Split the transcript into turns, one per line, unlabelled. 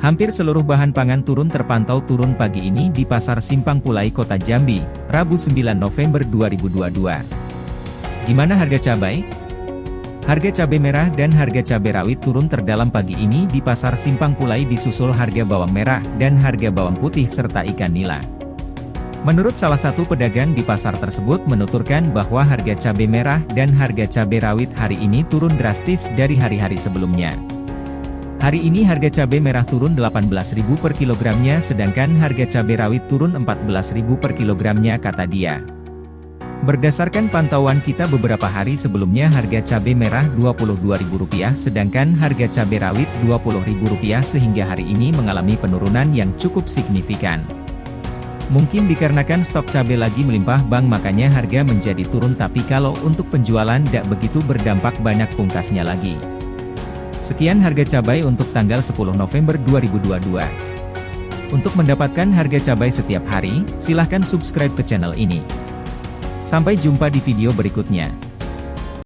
Hampir seluruh bahan pangan turun terpantau turun pagi ini di Pasar Simpang Pulai Kota Jambi, Rabu 9 November 2022. Gimana harga cabai? Harga cabai merah dan harga cabai rawit turun terdalam pagi ini di Pasar Simpang Pulai disusul harga bawang merah dan harga bawang putih serta ikan nila. Menurut salah satu pedagang di pasar tersebut menuturkan bahwa harga cabai merah dan harga cabai rawit hari ini turun drastis dari hari-hari sebelumnya. Hari ini harga cabai merah turun Rp18.000 per kilogramnya sedangkan harga cabai rawit turun Rp14.000 per kilogramnya kata dia. Berdasarkan pantauan kita beberapa hari sebelumnya harga cabai merah Rp22.000 sedangkan harga cabai rawit Rp20.000 sehingga hari ini mengalami penurunan yang cukup signifikan. Mungkin dikarenakan stok cabai lagi melimpah bang makanya harga menjadi turun tapi kalau untuk penjualan tidak begitu berdampak banyak pungkasnya lagi. Sekian harga cabai untuk tanggal 10 November 2022. Untuk mendapatkan harga cabai setiap hari, silahkan subscribe ke channel ini. Sampai jumpa di video berikutnya.